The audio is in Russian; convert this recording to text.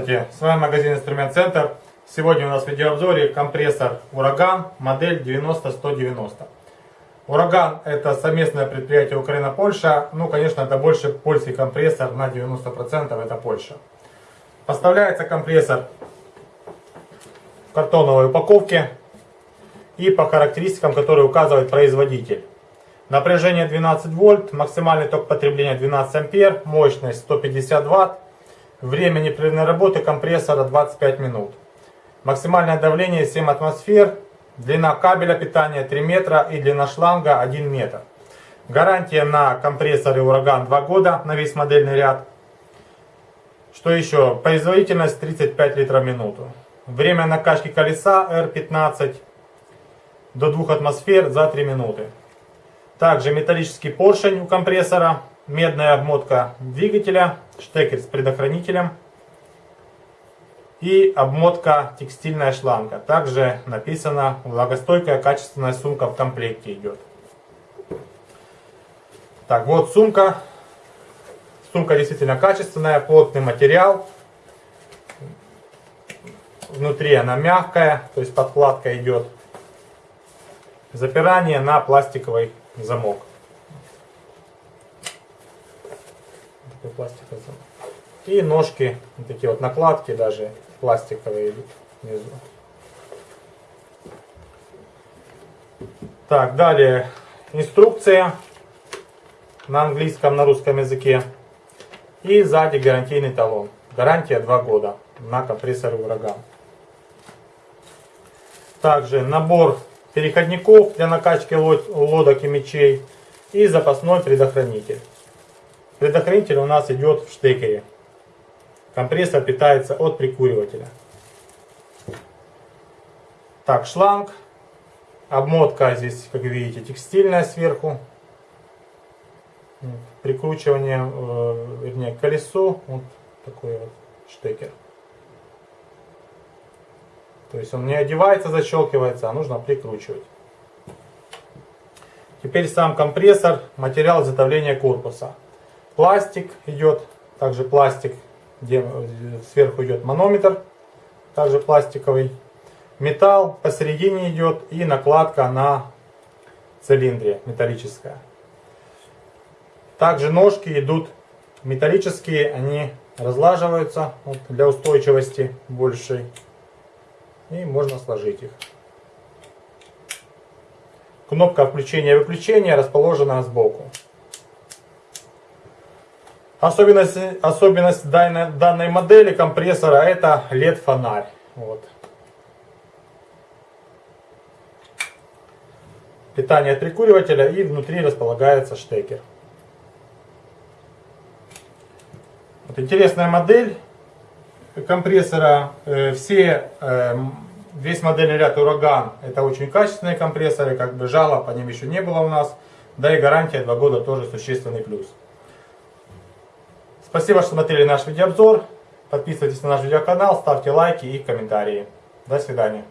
Здравствуйте, с вами магазин Инструмент Центр. Сегодня у нас в видеообзоре компрессор Ураган, модель 90190. Ураган это совместное предприятие Украина-Польша. Ну, конечно, это больше польский компрессор, на 90% это Польша. Поставляется компрессор в картоновой упаковке и по характеристикам, которые указывает производитель. Напряжение 12 вольт, максимальный ток потребления 12 ампер, мощность 150 ватт, время непрерывной работы компрессора 25 минут. Максимальное давление 7 атмосфер, длина кабеля питания 3 метра и длина шланга 1 метр. Гарантия на компрессоре Ураган 2 года на весь модельный ряд. Что еще? Производительность 35 литров в минуту. Время накачки колеса R15 до 2 атмосфер за 3 минуты. Также металлический поршень у компрессора, медная обмотка двигателя, штекер с предохранителем и обмотка текстильная шланга. Также написано влагостойкая качественная сумка в комплекте идет. Так, вот сумка. Сумка действительно качественная, плотный материал. Внутри она мягкая, то есть подкладка идет. Запирание на пластиковый замок. Такой пластиковый. И ножки, такие вот накладки даже пластиковые внизу. Так, далее инструкция на английском, на русском языке. И сзади гарантийный талон. Гарантия 2 года на компрессор ураган. Также набор переходников для накачки лодок и мечей и запасной предохранитель. Предохранитель у нас идет в штекере. Компрессор питается от прикуривателя. Так, шланг. Обмотка здесь, как видите, текстильная сверху. Прикручивание, э, вернее, к колесу. Вот такой вот штекер. То есть он не одевается, защелкивается, а нужно прикручивать. Теперь сам компрессор, материал изготовления корпуса. Пластик идет, также пластик где сверху идет манометр, также пластиковый. Металл посередине идет и накладка на цилиндре металлическая. Также ножки идут металлические, они разлаживаются вот, для устойчивости большей. И можно сложить их. Кнопка включения и выключения расположена сбоку. Особенность, особенность данной, данной модели компрессора это LED-фонарь. Вот. Питание от прикуривателя и внутри располагается штекер. Вот интересная модель компрессора. Э, все, э, весь модельный ряд Ураган это очень качественные компрессоры, как бы жалоб по ним еще не было у нас. Да и гарантия 2 года тоже существенный плюс. Спасибо, что смотрели наш видеообзор. Подписывайтесь на наш видеоканал, ставьте лайки и комментарии. До свидания.